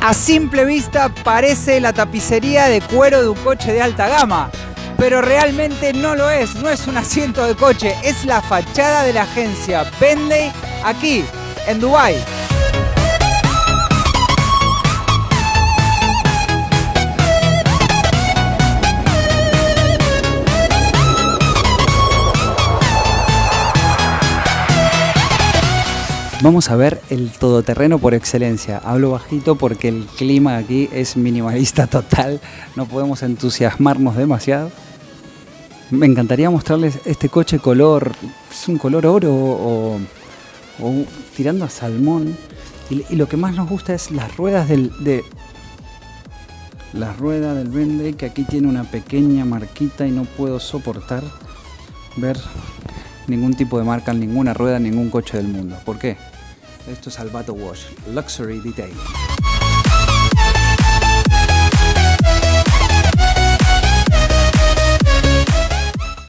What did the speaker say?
A simple vista parece la tapicería de cuero de un coche de alta gama, pero realmente no lo es, no es un asiento de coche, es la fachada de la agencia Bentley aquí en Dubai. Vamos a ver el todoterreno por excelencia. Hablo bajito porque el clima aquí es minimalista total. No podemos entusiasmarnos demasiado. Me encantaría mostrarles este coche color. Es un color oro o, o tirando a salmón. Y, lo que más nos gusta es las ruedas del. De, la rueda del Bentley que aquí tiene una pequeña marquita y no puedo soportar ver ningún tipo de marca en ninguna rueda en ningún coche del mundo. ¿Por qué? Esto es Albato Wash, Luxury Detail.